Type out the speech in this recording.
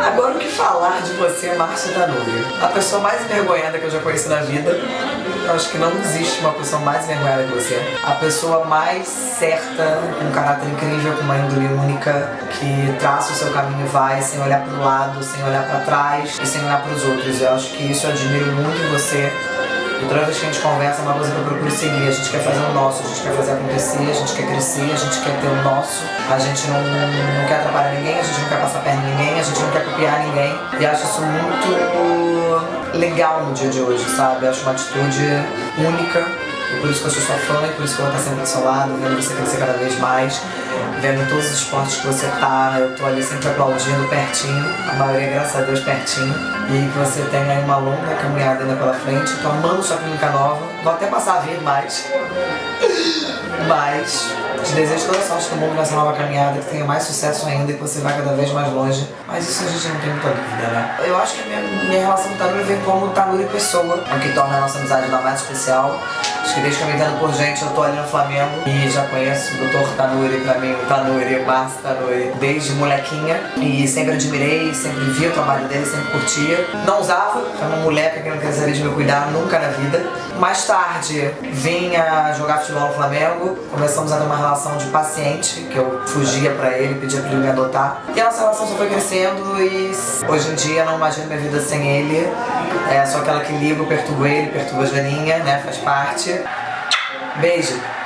Agora o que falar de você, Márcia Tanuri? A pessoa mais envergonhada que eu já conheci na vida. Eu acho que não existe uma pessoa mais envergonhada que você. A pessoa mais certa, com um caráter incrível, com uma índole única, que traça o seu caminho e vai sem olhar para o lado, sem olhar para trás e sem olhar para os outros. Eu acho que isso eu admiro muito em você. E toda vez que a gente conversa, é uma coisa que eu procuro seguir. A gente quer fazer o nosso, a gente quer fazer acontecer, a gente quer crescer, a gente quer ter o nosso. A gente não, não quer atrapalhar ninguém, a gente não quer passar perna em ninguém, a gente não copiar ninguém. E acho isso muito legal no dia de hoje, sabe? Acho uma atitude única. E por isso que eu sou sua fã e por isso que eu vou estar sempre do seu lado, vendo você crescer cada vez mais, vendo todos os esportes que você tá, eu tô ali sempre aplaudindo pertinho, a maioria, graças a Deus, pertinho. E que você tenha aí uma longa caminhada ainda pela frente. Tô amando sua clínica nova, vou até passar a vir mais. Mas te desejo toda a sorte do mundo nessa nova caminhada, que tenha mais sucesso ainda e que você vá cada vez mais longe. Mas isso a gente não tem muita dúvida, né? Eu acho que a minha, minha relação com o Tanuri vem como Tanuri pessoa, o que torna a nossa amizade ainda mais especial. Acho que desde que eu me entendo por gente, eu tô ali no Flamengo e já conheço o Dr. Tanuri pra mim, o Tanuri, Márcio Tanuri, desde molequinha. E sempre admirei, sempre vi o trabalho dele, sempre curtia. Não usava, era uma moleca que não queria saber de me cuidar nunca na vida. Mais tarde, vinha jogar futebol no Flamengo, começamos a ter uma relação de paciente, que eu fugia pra ele, pedia pra ele me adotar. E a nossa relação só foi crescendo e hoje em dia não imagino minha vida sem ele. É só aquela que ligo, perturbo ele, perturbo a Janinha, né, faz parte. Beijo!